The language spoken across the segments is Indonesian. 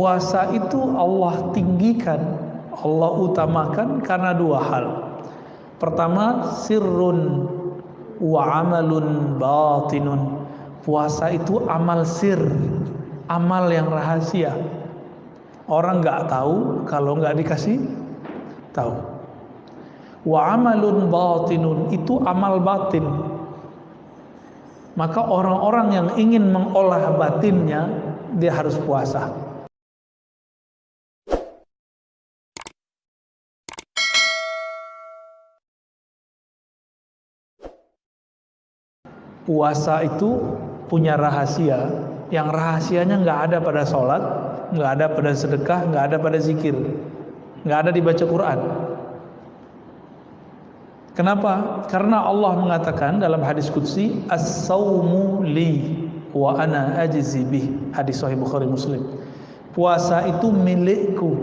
Puasa itu Allah tinggikan, Allah utamakan karena dua hal. Pertama, sirrun wa amalun batinun. Puasa itu amal sir, amal yang rahasia. Orang nggak tahu kalau nggak dikasih tahu. Wa amalun batinun itu amal batin. Maka orang-orang yang ingin mengolah batinnya dia harus puasa. Puasa itu punya rahasia. Yang rahasianya nggak ada pada sholat nggak ada pada sedekah nggak ada pada zikir. Nggak ada di baca Quran. Kenapa? Karena Allah mengatakan dalam hadis qudsi as-saumu li wa ana ajzi bih. Hadis sahih Bukhari Muslim. Puasa itu milikku.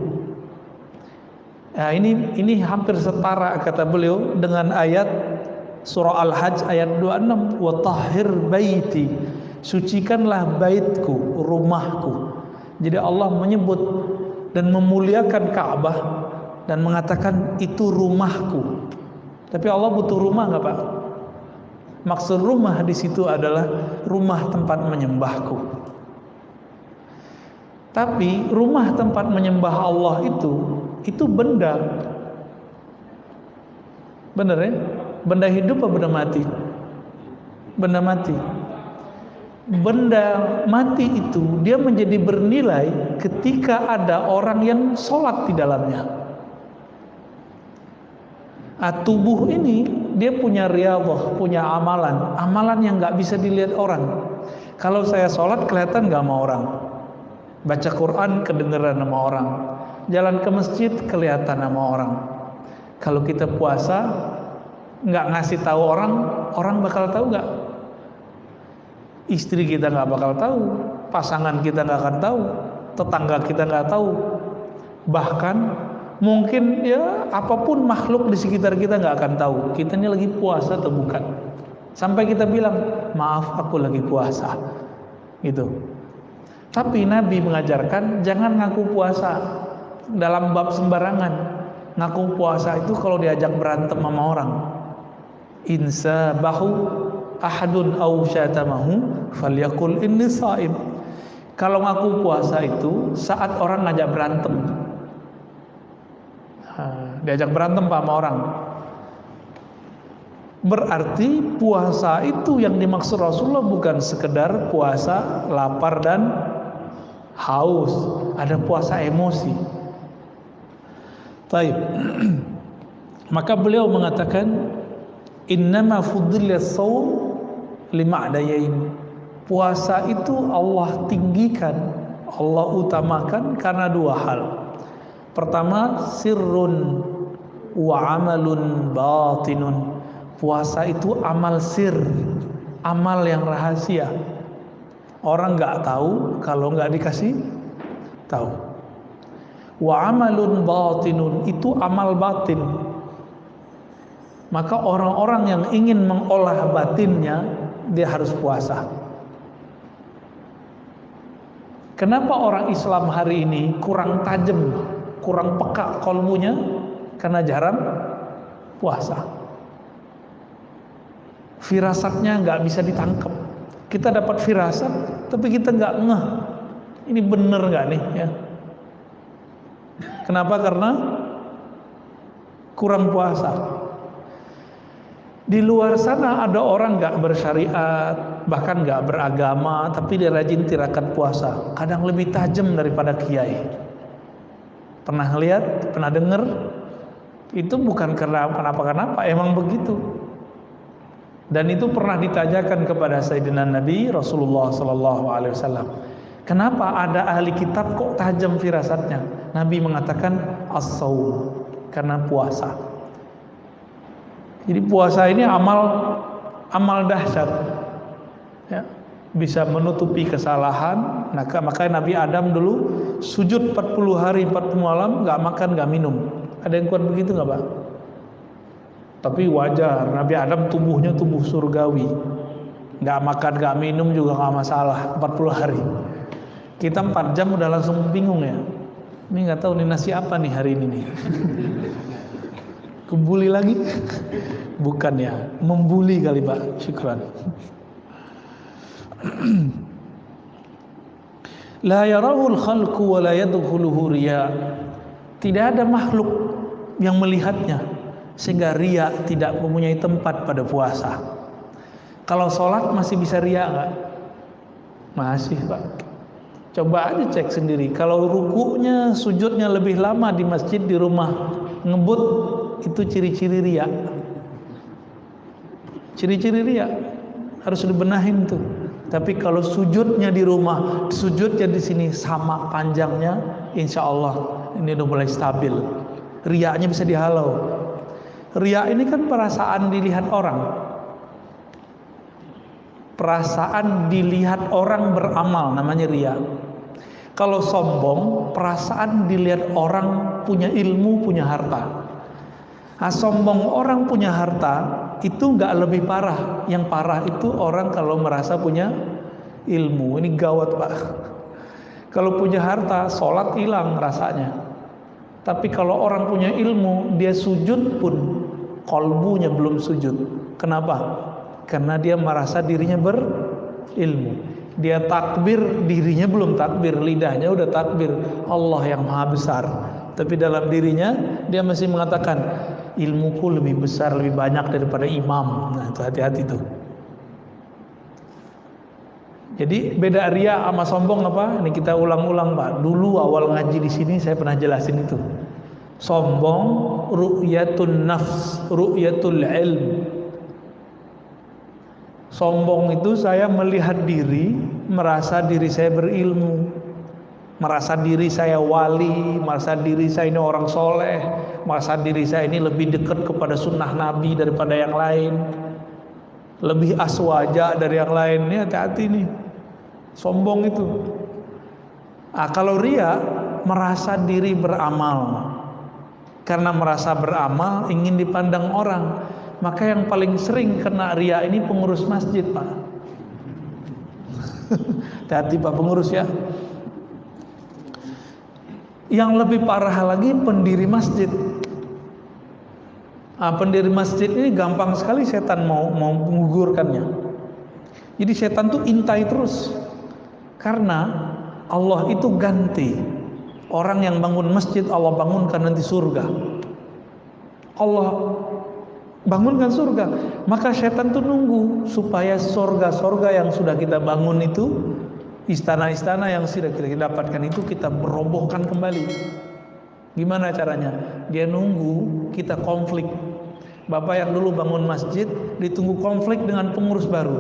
Nah, ini ini hampir setara kata beliau dengan ayat Surah Al-Hajj ayat 26 wa tahhir baiti sucikanlah baitku rumahku. Jadi Allah menyebut dan memuliakan Ka'bah dan mengatakan itu rumahku. Tapi Allah butuh rumah nggak Pak? Maksud rumah di situ adalah rumah tempat menyembahku. Tapi rumah tempat menyembah Allah itu itu benda. Benar ya Benda hidup atau benda mati? Benda mati. Benda mati itu dia menjadi bernilai ketika ada orang yang sholat di dalamnya. Nah, tubuh ini dia punya riyadhah, punya amalan, amalan yang nggak bisa dilihat orang. Kalau saya sholat kelihatan nggak sama orang, baca Quran kedengeran sama orang, jalan ke masjid kelihatan sama orang. Kalau kita puasa nggak ngasih tahu orang, orang bakal tahu nggak? Istri kita nggak bakal tahu, pasangan kita nggak akan tahu, tetangga kita nggak tahu, bahkan mungkin ya apa pun makhluk di sekitar kita nggak akan tahu kita ini lagi puasa atau bukan. Sampai kita bilang maaf aku lagi puasa, gitu. Tapi Nabi mengajarkan jangan ngaku puasa dalam bab sembarangan. Ngaku puasa itu kalau diajak berantem sama orang insa bahu ahadun au syatamahu falyakul inni saim. Kalau ngaku puasa itu saat orang ngajak berantem. Diajak berantem sama orang. Berarti puasa itu yang dimaksud Rasulullah bukan sekedar puasa lapar dan haus. Ada puasa emosi. Taib. Maka beliau mengatakan innama fuddila saum lima adayain puasa itu Allah tinggikan Allah utamakan karena dua hal. Pertama sirrun wa amalun batinun. Puasa itu amal sir amal yang rahasia. Orang nggak tahu kalau nggak dikasih tahu. Wa amalun batinun itu amal batin maka orang-orang yang ingin mengolah batinnya dia harus puasa. Kenapa orang Islam hari ini kurang tajam, kurang peka kolmunya? Karena jarang puasa. Firasatnya nggak bisa ditangkap. Kita dapat firasat, tapi kita nggak ngeh. Ini bener nggak nih? Ya. Kenapa? Karena kurang puasa. Di luar sana ada orang nggak bersyariat, bahkan nggak beragama, tapi dia rajin tirakat puasa. Kadang lebih tajam daripada kiai. Pernah lihat? Pernah dengar? Itu bukan karena kenapa-kenapa, emang begitu. Dan itu pernah ditanyakan kepada Sayyidina Nabi Rasulullah Sallallahu Alaihi Wasallam. Kenapa ada ahli kitab kok tajam firasatnya? Nabi mengatakan as karena puasa. Jadi puasa ini amal amal dahsyat. Ya, bisa menutupi kesalahan. Nah, makanya Nabi Adam dulu sujud 40 hari 40 malam nggak makan nggak minum. Ada yang kuat begitu nggak pak? Tapi wajar Nabi Adam tubuhnya tubuh surgawi. Nggak makan nggak minum juga nggak masalah 40 hari. Kita empat jam udah langsung bingung ya. Ini nggak tahu nih nasi apa nih hari ini nih. Kebuli lagi? Bukan ya, membuli kali Pak. Syukran. La yarahul khalqu wa la yadkhuluhu. Tidak ada makhluk yang melihatnya sehingga ria tidak mempunyai tempat pada puasa. Kalau sholat masih bisa ria nggak? Masih Pak. Coba aja cek sendiri. Kalau rukunya, sujudnya lebih lama di masjid di rumah ngebut itu ciri-ciri ria. Ciri-ciri ria harus dibenahin tuh. Tapi kalau sujudnya di rumah, sujudnya di sini sama panjangnya, insya Allah ini udah mulai stabil. Riaknya bisa dihalau. Riak ini kan perasaan dilihat orang. Perasaan dilihat orang beramal namanya riak. Kalau sombong, perasaan dilihat orang punya ilmu, punya harta. Nah, sombong orang punya harta itu nggak lebih parah. Yang parah itu orang kalau merasa punya ilmu. Ini gawat pak. Kalau punya harta, sholat hilang rasanya. Tapi kalau orang punya ilmu, dia sujud pun kolbunya belum sujud. Kenapa? Karena dia merasa dirinya berilmu dia takbir dirinya belum takbir lidahnya udah takbir Allah yang maha besar tapi dalam dirinya dia masih mengatakan ilmuku lebih besar lebih banyak daripada imam. Nah itu hati-hati tuh. Jadi beda ria sama sombong apa? Ini kita ulang-ulang pak. Dulu awal ngaji di sini saya pernah jelasin itu. Sombong ru'yatun nafs ru'yatul ilm. Sombong itu saya melihat diri, merasa diri saya berilmu, merasa diri saya wali, merasa diri saya ini orang soleh, merasa diri saya ini lebih dekat kepada sunnah Nabi daripada yang lain, lebih aswaja dari yang lain. Ini hati-hati nih, sombong itu. Ah, kalau ria merasa diri beramal, karena merasa beramal ingin dipandang orang. Maka yang paling sering kena ria ini pengurus masjid pak. Hati pak pengurus ya yang lebih parah lagi pendiri masjid. Nah, pendiri masjid ini gampang sekali setan mau mau mengugurkannya jadi setan tuh intai terus. Karena Allah itu ganti. Orang yang bangun masjid Allah bangunkan nanti surga. Allah bangunkan surga. Maka setan tuh nunggu supaya surga-surga yang sudah kita bangun itu istana-istana yang sudah kita dapatkan itu kita merobohkan kembali gimana caranya dia nunggu kita konflik bapak yang dulu bangun masjid ditunggu konflik dengan pengurus baru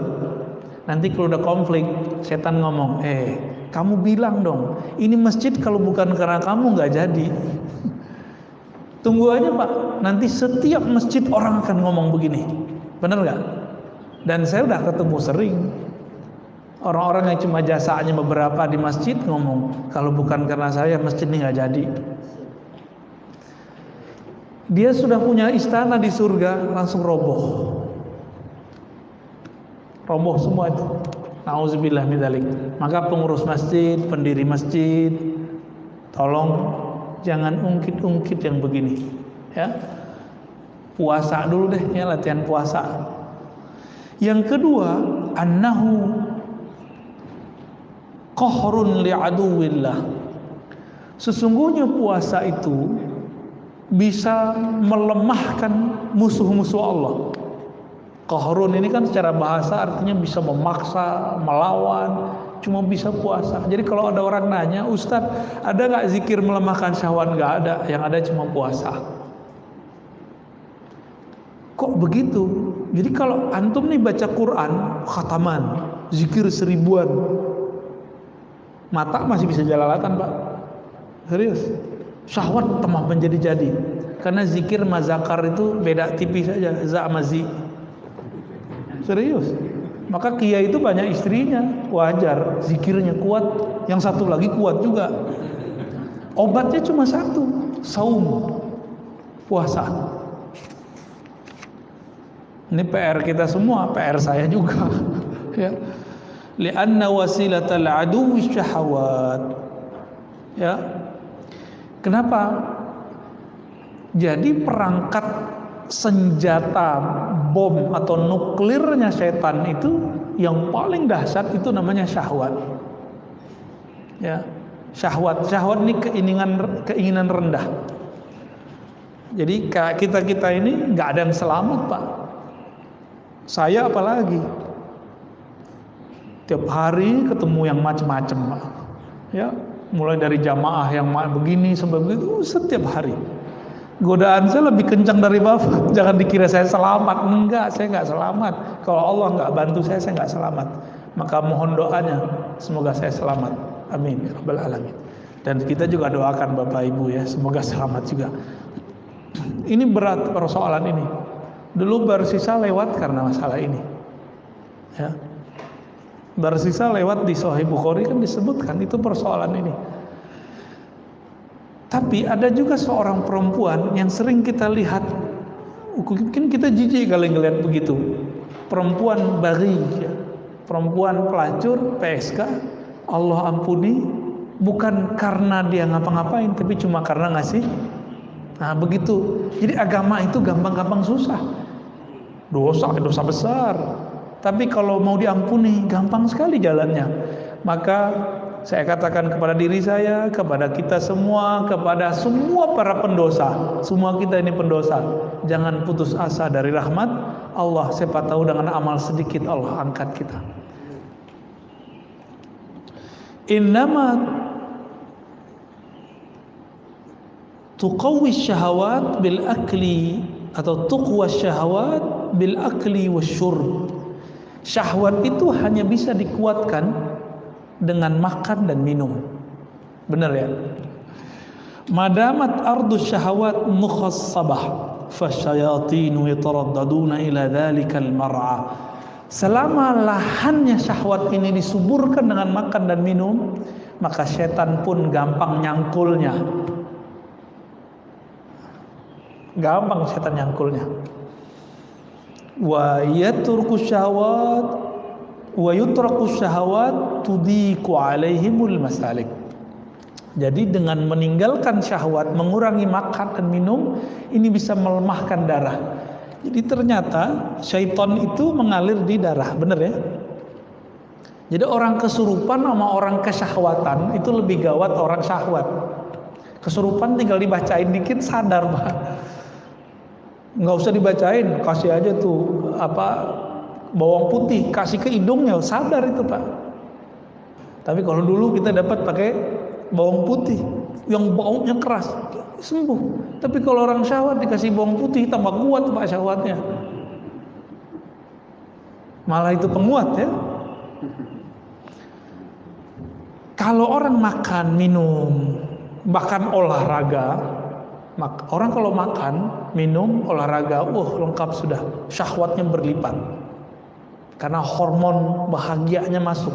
nanti kalau udah konflik setan ngomong eh kamu bilang dong ini masjid kalau bukan karena kamu nggak jadi Tunggu aja Pak, nanti setiap masjid orang akan ngomong begini. Benar nggak? Dan saya udah ketemu sering. Orang-orang yang cuma jasanya beberapa di masjid ngomong, kalau bukan karena saya masjid ini nggak jadi. Dia sudah punya istana di surga, langsung roboh. Roboh semua itu. Nauzubillah min Maka pengurus masjid, pendiri masjid, tolong jangan ungkit-ungkit yang begini ya puasa dulu deh ya latihan puasa yang kedua annahu qahrun li'aduwillah sesungguhnya puasa itu bisa melemahkan musuh-musuh Allah qahrun ini kan secara bahasa artinya bisa memaksa melawan cuma bisa puasa. Jadi kalau ada orang nanya, Ustadz ada nggak zikir melemahkan syahwat? Nggak ada, yang ada cuma puasa. Kok begitu? Jadi kalau antum nih baca Quran, khataman, zikir seribuan, mata masih bisa jalalatan pak. Serius, syahwat temah menjadi-jadi. Karena zikir mazakar itu beda tipis saja, za mazi. Serius. Maka kiai itu banyak istrinya, wajar, zikirnya kuat, yang satu lagi kuat juga. Obatnya cuma satu, saum, puasa. Ini PR kita semua, PR saya juga. ya. Li'anna wasilatal aduwi syahawat ya. Kenapa? Jadi perangkat senjata bom atau nuklirnya setan itu yang paling dahsyat itu namanya syahwat. Ya. Syahwat syahwat ini keinginan keinginan rendah. Jadi kita kita ini nggak ada yang selamat pak. Saya apalagi tiap hari ketemu yang macam-macam ya mulai dari jamaah yang begini sampai begitu setiap hari godaan saya lebih kencang dari bapak jangan dikira saya selamat enggak saya nggak selamat kalau Allah nggak bantu saya saya nggak selamat maka mohon doanya semoga saya selamat Amin ya rabbal alamin. Dan kita juga doakan Bapak Ibu ya, semoga selamat juga. Ini berat persoalan ini. Dulu bersisa lewat karena masalah ini. Ya. Bersisa lewat di Sahih Bukhari kan disebutkan itu persoalan ini. Tapi ada juga seorang perempuan yang sering kita lihat mungkin kita jijik kalau ngelihat begitu. Perempuan bari, ya. perempuan pelacur, PSK, Allah ampuni bukan karena dia ngapa-ngapain tapi cuma karena ngasih nah begitu jadi agama itu gampang-gampang susah dosa dosa besar tapi kalau mau diampuni gampang sekali jalannya. Maka saya katakan kepada diri saya kepada kita semua kepada semua para pendosa. Semua kita ini pendosa. Jangan putus asa dari rahmat Allah. Siapa tahu dengan amal sedikit Allah angkat kita. Innama tuqawwi syahawat bil akli atau tuqwa syahawat bil akli wasyurb syahwat itu hanya bisa dikuatkan dengan makan dan minum benar ya madamat ardu syahawat mukhassabah fasyayatinu yataraddaduna ila dhalikal mar'a Selama lahannya syahwat ini disuburkan dengan makan dan minum, maka setan pun gampang nyangkulnya. Gampang setan nyangkulnya. Wa yaturku syahwat wa yutraku syahwat tudiku alaihimul masalik. Jadi dengan meninggalkan syahwat, mengurangi makan dan minum, ini bisa melemahkan darah jadi ternyata syaitan itu mengalir di darah, benar ya? Jadi orang kesurupan sama orang kesyahwatan itu lebih gawat orang syahwat. Kesurupan tinggal dibacain dikit sadar pak. Nggak usah dibacain, kasih aja tuh apa bawang putih, kasih ke hidungnya sadar itu pak. Tapi kalau dulu kita dapat pakai bawang putih yang baunya keras, sembuh. Tapi kalau orang syahwat dikasih bawang putih tambah kuat pak syahwatnya. Malah itu penguat ya. Kalau orang makan, minum, bahkan olahraga, orang kalau makan, minum, olahraga, uh lengkap sudah, syahwatnya berlipat. Karena hormon bahagianya masuk.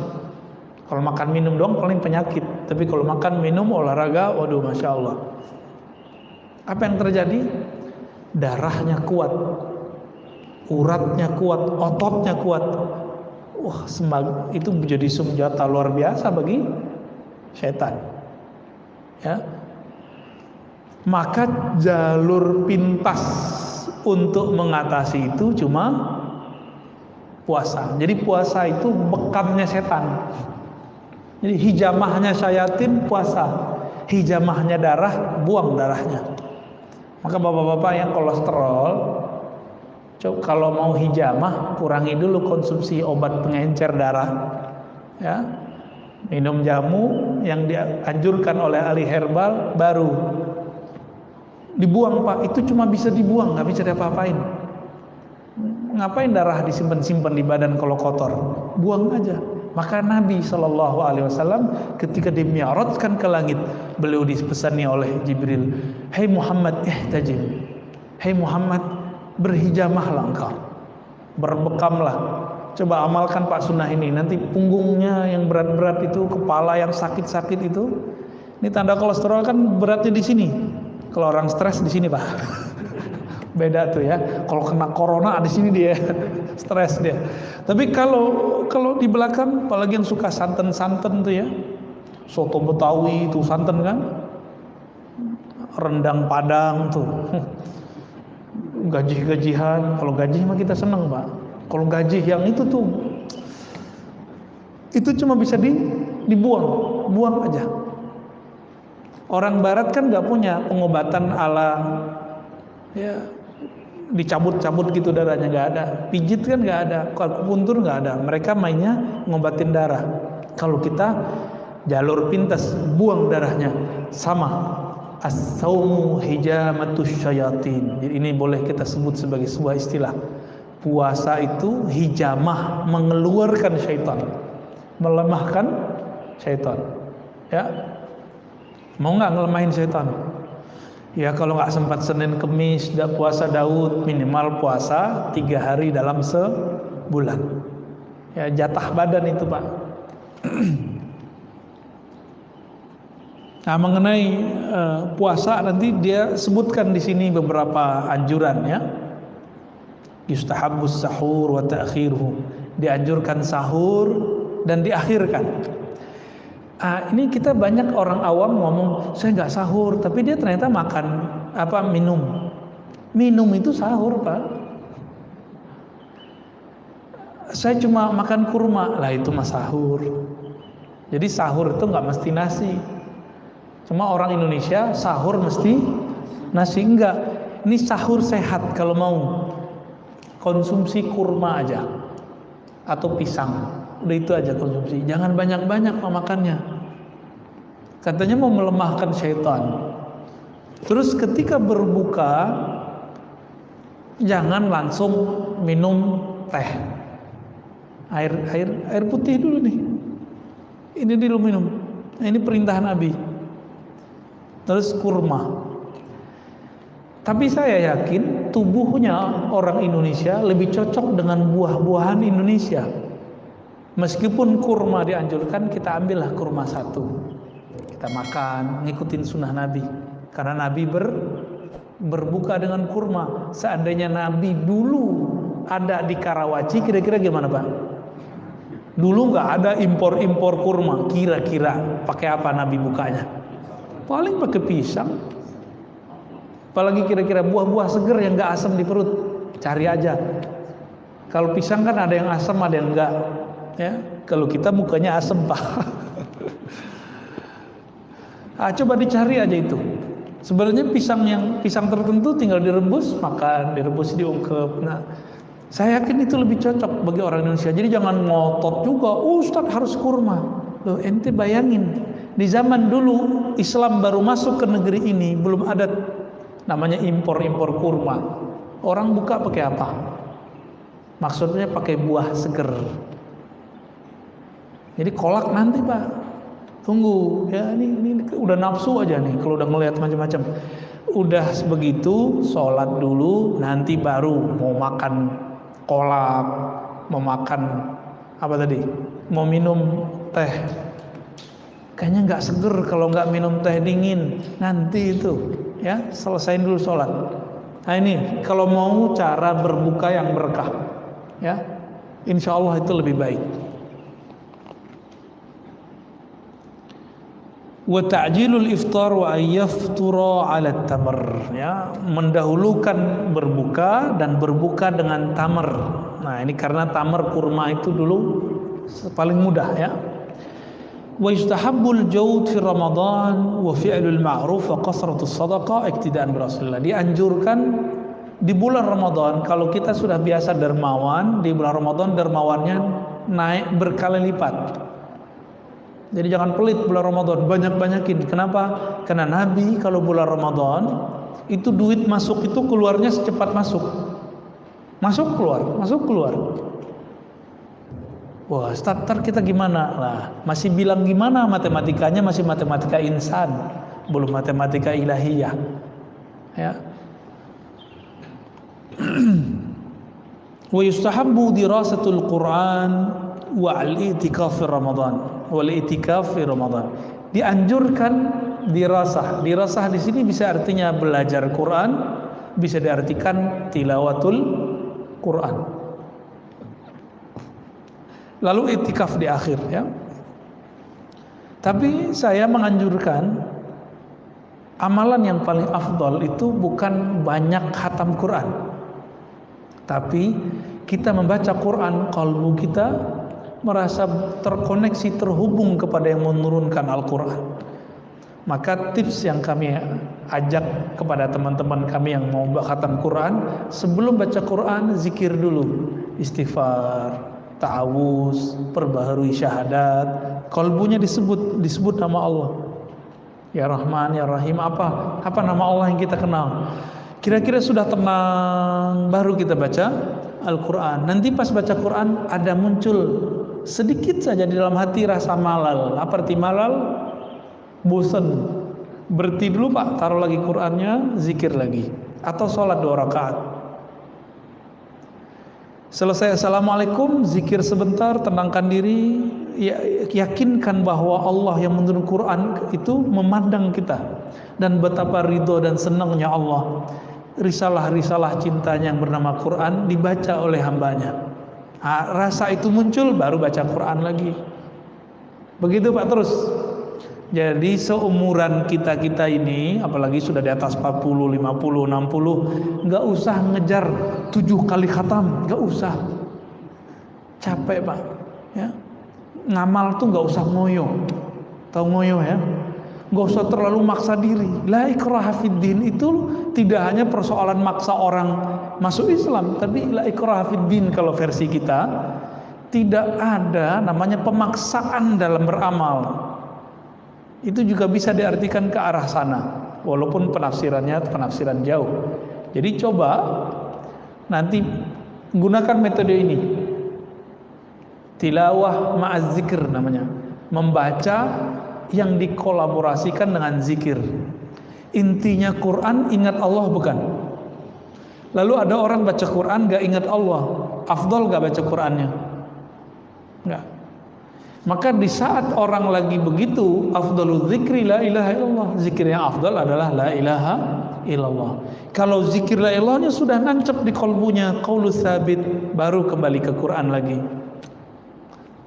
Kalau makan minum dong paling penyakit, tapi kalau makan minum olahraga, waduh masya Allah. Apa yang terjadi? Darahnya kuat, uratnya kuat, ototnya kuat. Wah, semag itu menjadi senjata luar biasa bagi setan. Ya. Maka jalur pintas untuk mengatasi itu cuma puasa. Jadi puasa itu bekamnya setan. Jadi hijamahnya syayatin puasa, hijamahnya darah buang darahnya. Maka bapak-bapak yang kolesterol, kalau mau hijamah kurangi dulu konsumsi obat pengencer darah. Ya. Minum jamu yang dianjurkan oleh ahli herbal baru dibuang pak. Itu cuma bisa dibuang nggak bisa diapa-apain. Ngapain darah disimpan-simpan di badan kalau kotor? Buang aja. Maka Nabi Shallallahu Alaihi Wasallam ketika dimiarotkan ke langit, beliau dipesani oleh Jibril, hey Muhammad ihtajim, Hai hey Muhammad berhijamahlah engkau, berbekamlah. Coba amalkan Pak Sunnah ini. Nanti punggungnya yang berat-berat itu, kepala yang sakit-sakit itu, ini tanda kolesterol kan beratnya di sini. Kalau orang stres di sini Pak. Beda tuh ya. Kalau kena corona di sini dia. stres dia. Tapi kalau kalau di belakang apalagi yang suka santen-santen tuh ya. Soto Betawi itu santen kan? Rendang Padang tuh. Gaji-gajihan, kalau gaji mah kita seneng, Pak. Kalau gaji yang itu tuh itu cuma bisa di, dibuang, buang aja. Orang barat kan nggak punya pengobatan ala ya. dicabut-cabut gitu darahnya nggak ada. Pijit kan nggak ada akupuntur nggak ada. Mereka mainnya ngobatin darah. Kalau kita jalur pintas buang darahnya. Sama as-saumu hijamatus syayatin. Jadi ini boleh kita sebut sebagai sebuah istilah. Puasa itu hijamah mengeluarkan syaitan. Melemahkan syaitan. Ya mau nggak ngelemahin syaitan Ya kalau nggak sempat Senin Kemis tidak puasa Daud minimal puasa tiga hari dalam sebulan. Ya jatah badan itu pak. Nah mengenai uh, puasa nanti dia sebutkan di sini beberapa anjuran ya. Yustahabus sahur wa ta'khiruhu. Dianjurkan sahur dan diakhirkan. Ah, ini kita banyak orang awam ngomong saya nggak sahur, tapi dia ternyata makan apa minum. Minum itu sahur pak. Saya cuma makan kurma, lah itu mah sahur. Jadi sahur itu nggak mesti nasi. Cuma orang Indonesia sahur mesti nasi enggak. Ini sahur sehat kalau mau konsumsi kurma aja atau pisang. Udah itu aja konsumsi. Jangan banyak-banyak makannya. Katanya mau melemahkan syaitan. Terus ketika berbuka jangan langsung minum teh. Air air air putih dulu nih. Ini dulu minum. Nah, ini perintah Nabi. Terus kurma. Tapi saya yakin tubuhnya orang Indonesia lebih cocok dengan buah-buahan Indonesia. Meskipun kurma dianjurkan, kita ambillah kurma satu. Kita makan ngikutin sunnah Nabi. Karena Nabi ber, berbuka dengan kurma. Seandainya Nabi dulu ada di Karawaci kira-kira gimana Pak? Dulu nggak ada impor-impor kurma. Kira-kira pakai apa Nabi bukanya? Paling pakai pisang. Apalagi kira-kira buah-buah seger yang nggak asam di perut. Cari aja. Kalau pisang kan ada yang asam ada yang enggak ya kalau kita mukanya asam pak Ah, coba dicari aja itu. Sebenarnya pisang yang pisang tertentu tinggal direbus, makan, direbus diungkep. Nah, saya yakin itu lebih cocok bagi orang Indonesia. Jadi jangan ngotot juga, oh, Ustaz harus kurma. Loh, ente bayangin, di zaman dulu Islam baru masuk ke negeri ini, belum ada namanya impor-impor kurma. Orang buka pakai apa? Maksudnya pakai buah seger. Jadi kolak nanti pak. Tunggu ya ini, ini udah nafsu aja nih kalau udah ngelihat macam-macam. Udah begitu sholat dulu nanti baru mau makan kolak mau makan apa tadi? Mau minum teh. Kayaknya nggak seger kalau nggak minum teh dingin. Nanti itu ya selesaiin dulu sholat. Nah ini kalau mau cara berbuka yang berkah ya insya Allah itu lebih baik wa ta'jilul iftar wa ayyaftura 'ala tamar. Ya mendahulukan berbuka dan berbuka dengan tamar. Nah ini karena tamar kurma itu dulu paling mudah ya. Wa yustahabbul jawd fi ramadan wa fi'lul ma'ruf wa qasratus sadaqah iktidaan bi rasulillah dianjurkan di bulan Ramadan kalau kita sudah biasa dermawan di bulan Ramadan dermawannya naik berkali lipat jadi jangan pelit bulan Ramadan, banyak-banyakin. Kenapa? Karena Nabi kalau bulan Ramadan itu duit masuk itu keluarnya secepat masuk. Masuk keluar, masuk keluar. Wah, starter kita gimana? Lah, masih bilang gimana matematikanya masih matematika insan, belum matematika ilahiyah. Ya. Wa yustahabbu dirasatul Quran wa al-i'tikaf Ramadan wal itikaf fi Ramadan. Dianjurkan dirasah. Dirasah di sini bisa artinya belajar Quran, bisa diartikan tilawatul Quran. lalu itikaf di akhir ya. Tapi saya menganjurkan amalan yang paling afdol itu bukan banyak khatam Quran. Tapi kita membaca Quran, kalbu kita merasa terkoneksi, terhubung kepada yang menurunkan Al-Quran. Maka tips yang kami ajak kepada teman-teman kami yang mau khatam Quran, sebelum baca Quran, zikir dulu. Istighfar, ta'awuz, perbaharui syahadat, kalbunya disebut disebut nama Allah. Ya Rahman, Ya Rahim apa? Apa nama Allah yang kita kenal? Kira-kira sudah tenang baru kita baca Al-Qur'an. Nanti pas baca Quran ada muncul sedikit saja di dalam hati rasa malal. Apa arti malal? Bosan. Berhenti dulu Pak, taruh lagi Qur'annya, zikir lagi atau sholat dua rakaat Selesai Assalamualaikum, zikir sebentar, tenangkan diri, ya, yakinkan bahwa Allah yang menurun Quran itu memandang kita dan betapa ridho dan senangnya Allah. Risalah-risalah cintanya yang bernama Quran dibaca oleh hambanya. Nah, rasa itu muncul baru baca Quran lagi. Begitu Pak terus. Jadi seumuran kita-kita ini apalagi sudah di atas 40, 50, 60 nggak usah ngejar tujuh kali khatam, nggak usah. Capek Pak. Ya. Ngamal tuh nggak usah ngoyo. Tahu ngoyo ya? Nggak usah terlalu maksa diri. La din. Itu tidak hanya persoalan maksa orang masuk Islam, tapi la din kalau versi kita. Tidak ada namanya pemaksaan dalam beramal. Itu juga bisa diartikan ke arah sana. Walaupun penafsirannya penafsiran jauh. Jadi coba nanti gunakan metode ini. Tilawah ma'az namanya. Membaca yang dikolaborasikan dengan zikir intinya Quran ingat Allah bukan lalu ada orang baca Quran gak ingat Allah afdol gak baca Qurannya enggak maka di saat orang lagi begitu, afdalul zikri la ilaha illallah. Zikir yang afdal adalah la ilaha illallah. Kalau zikir la ilahnya sudah nancap di kolbunya, qaulu sabit, baru kembali ke Quran lagi.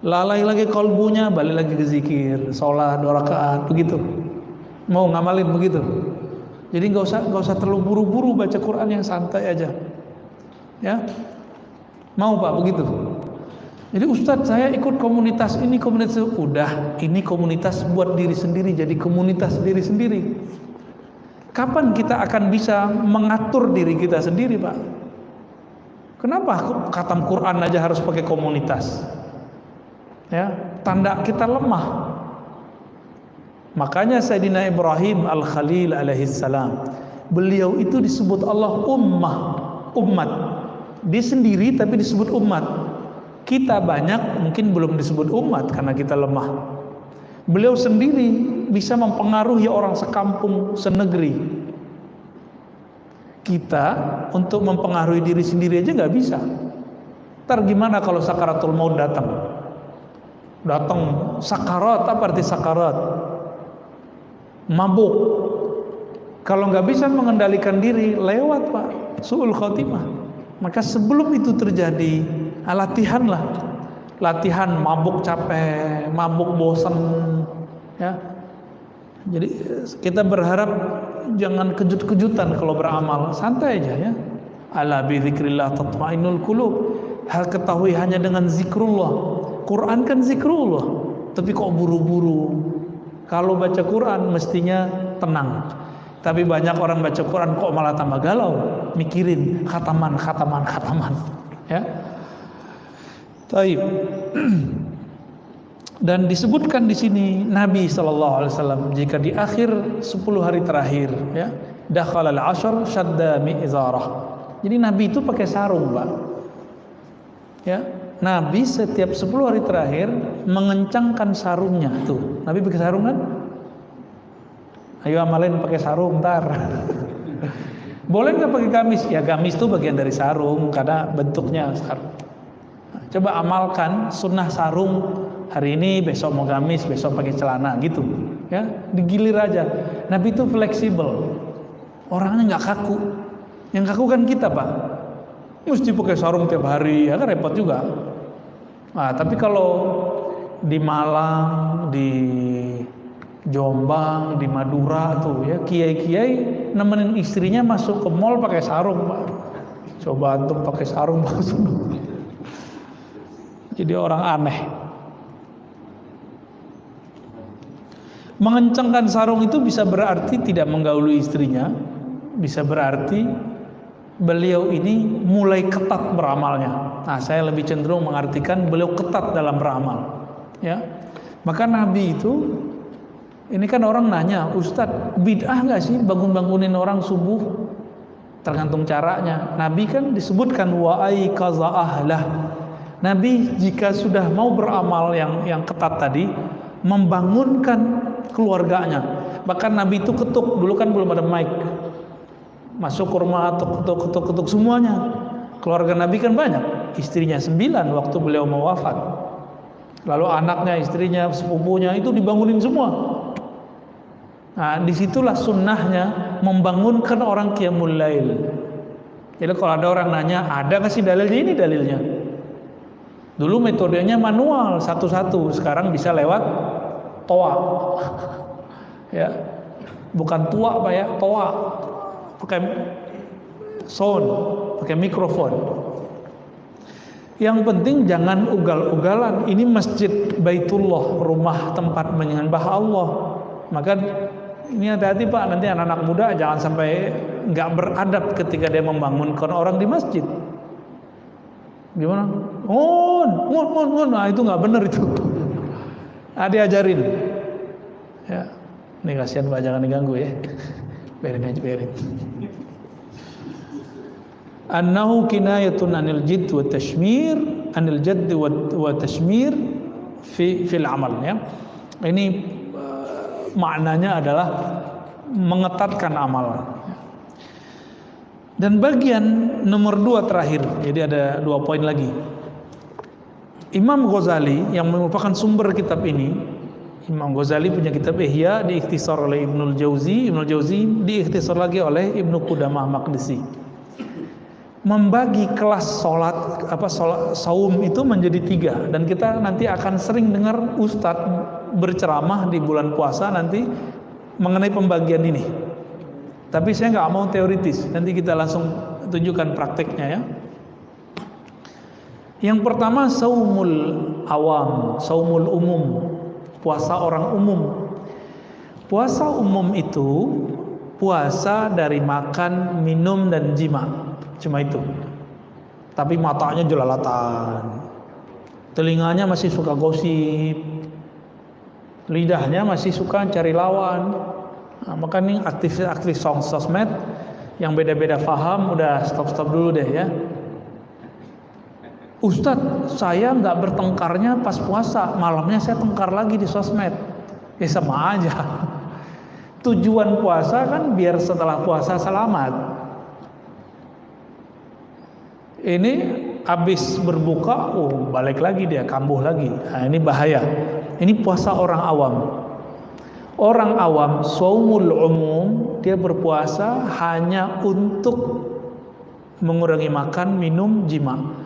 Lalai lagi kolbunya, balik lagi ke zikir, sholat dua rakaat, begitu. Mau ngamalin begitu. Jadi nggak usah nggak usah terlalu buru-buru baca Quran yang santai aja. Ya, mau pak begitu. Jadi Ustadz saya ikut komunitas ini komunitas itu udah ini komunitas buat diri sendiri jadi komunitas diri sendiri. Kapan kita akan bisa mengatur diri kita sendiri Pak? Kenapa khatam Quran aja harus pakai komunitas? Ya, tanda kita lemah. Makanya Sayyidina Ibrahim Al-Khalil alaihi salam, beliau itu disebut Allah ummah, umat. Dia sendiri tapi disebut umat. Kita banyak mungkin belum disebut umat karena kita lemah. Beliau sendiri bisa mempengaruhi orang sekampung, senegeri. Kita untuk mempengaruhi diri sendiri aja nggak bisa. Ntar gimana kalau sakaratul maut datang? Datang sakarat, apa arti sakarat? Mabuk. Kalau nggak bisa mengendalikan diri, lewat pak, suul khotimah. Maka sebelum itu terjadi, nah, latihan mabuk capek mabuk bosan ya jadi kita berharap jangan kejut-kejutan kalau beramal santai aja ya ala bi dzikrillah tatmainnul qulub hal ketahui hanya dengan zikrullah Quran kan zikrullah tapi kok buru-buru kalau baca Quran mestinya tenang tapi banyak orang baca Quran kok malah tambah galau mikirin khataman khataman khataman ya Taib. Dan disebutkan di sini Nabi sallallahu alaihi wasallam jika di akhir 10 hari terakhir ya, dakhala al-ashr shadda mi'zarah. Jadi Nabi itu pakai sarung, Pak. Ya, Nabi setiap 10 hari terakhir mengencangkan sarungnya tuh. Nabi pakai sarung kan? Ayo amalin pakai sarung ntar. Boleh nggak pakai gamis? Ya gamis itu bagian dari sarung karena bentuknya sarung. Coba amalkan sunnah sarung hari ini, besok mau gamis, besok pakai celana gitu. Ya, digilir aja. Nabi itu fleksibel. Orangnya nggak kaku. Yang kaku kan kita, Pak. Mesti pakai sarung tiap hari, ya kan repot juga. Nah, tapi kalau di Malang, di Jombang, di Madura tuh ya kiai-kiai nemenin istrinya masuk ke mall pakai sarung, Pak. Coba antum pakai sarung masuk. Jadi orang aneh. Mengencangkan sarung itu bisa berarti tidak menggauli istrinya, bisa berarti beliau ini mulai ketat beramalnya. Nah, saya lebih cenderung mengartikan beliau ketat dalam beramal. Ya, maka Nabi itu ini kan orang nanya, Ustadz bid'ah nggak sih bangun-bangunin orang subuh? Tergantung caranya. Nabi kan disebutkan wa'ai kaza ahlah. Nabi jika sudah mau beramal yang yang ketat tadi, membangunkan keluarganya. Bahkan Nabi itu ketuk, dulu kan belum ada mic masuk ke rumah ketuk ketuk ketuk ketuk semuanya. Keluarga Nabi kan banyak. Istrinya sembilan waktu beliau mau wafat. Lalu anaknya istrinya sepupunya itu dibangunin semua. Nah di situlah sunnahnya membangunkan orang qiyamul lail. Jadi kalau ada orang nanya ada nggak sih dalilnya ini dalilnya? Dulu metodenya manual satu-satu. Sekarang bisa lewat toa. Ya. Bukan tua pak ya. Toa pakai sound, pakai mikrofon. Yang penting jangan ugal-ugalan. Ini masjid Baitullah, rumah tempat menyembah Allah. Maka ini hati-hati Pak, nanti anak-anak muda jangan sampai nggak beradab ketika dia membangunkan orang di masjid. Gimana? Ngun, ngun, ngun, ngun. Nah itu nggak benar itu. Nah, diajarin. Ya, ini kasihan Pak, jangan diganggu ya biarin aja biarin annahu kinayatun anil jidd wa tashmir anil jadd wa, tashmir fi fil amal ya. Ini uh, maknanya adalah mengetatkan amal. Dan bagian nomor dua terakhir jadi ada dua poin lagi. Imam Ghazali yang merupakan sumber kitab ini Imam Ghazali punya kitab Ihya diikhtisar oleh Ibnul Jauzi, Ibnul Jauzi diikhtisar lagi oleh Ibnu Qudamah Maqdisi. Membagi kelas sholat apa sholat, saum itu menjadi tiga dan kita nanti akan sering dengar ustadz berceramah di bulan puasa nanti mengenai pembagian ini. Tapi saya nggak mau teoritis, nanti kita langsung tunjukkan prakteknya ya. Yang pertama saumul awam, saumul umum, puasa orang umum. Puasa umum itu puasa dari makan, minum dan jima. Cuma itu. Tapi matanya jelalatan. Telinganya masih suka gosip. Lidahnya masih suka cari lawan. Nah, maka ini aktif-aktif sosmed yang beda-beda faham udah stop-stop dulu deh ya Ustadz saya nggak bertengkarnya pas puasa. Malamnya saya tengkar lagi di sosmed. Ya sama aja. Tujuan puasa kan biar setelah puasa selamat. Ini habis berbuka oh balik lagi dia kambuh lagi. Nah, ini bahaya. Ini puasa orang awam. Orang awam saumul umum dia berpuasa hanya untuk mengurangi makan minum jima